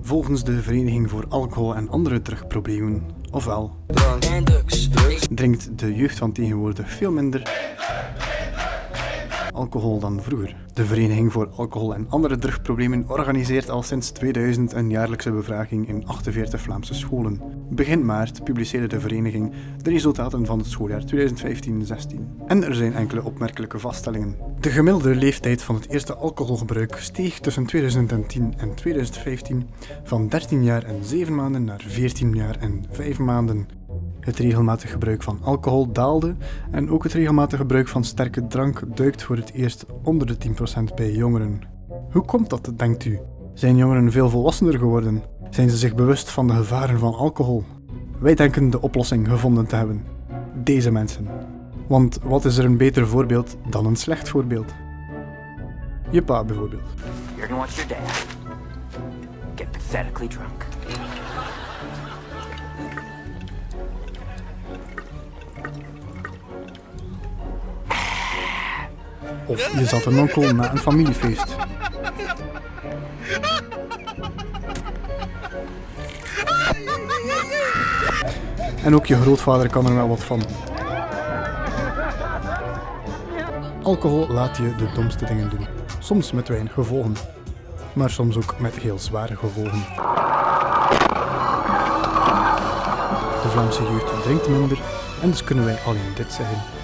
Volgens de Vereniging voor Alcohol en Andere Drugproblemen, ofwel, drinkt de jeugd van tegenwoordig veel minder alcohol dan vroeger. De Vereniging voor Alcohol en Andere Drugproblemen organiseert al sinds 2000 een jaarlijkse bevraging in 48 Vlaamse scholen. Begin maart publiceerde de vereniging de resultaten van het schooljaar 2015-16. En er zijn enkele opmerkelijke vaststellingen. De gemiddelde leeftijd van het eerste alcoholgebruik steeg tussen 2010 en 2015 van 13 jaar en 7 maanden naar 14 jaar en 5 maanden. Het regelmatig gebruik van alcohol daalde en ook het regelmatig gebruik van sterke drank duikt voor het eerst onder de 10% bij jongeren. Hoe komt dat, denkt u? Zijn jongeren veel volwassener geworden? Zijn ze zich bewust van de gevaren van alcohol? Wij denken de oplossing gevonden te hebben. Deze mensen. Want wat is er een beter voorbeeld dan een slecht voorbeeld? Je pa bijvoorbeeld. You're gonna watch your dad get pathetically drunk. Of je zat een onkel na een familiefeest. En ook je grootvader kan er wel wat van. Alcohol laat je de domste dingen doen. Soms met weinig gevolgen. Maar soms ook met heel zware gevolgen. De Vlaamse jeugd drinkt minder en dus kunnen wij alleen dit zeggen.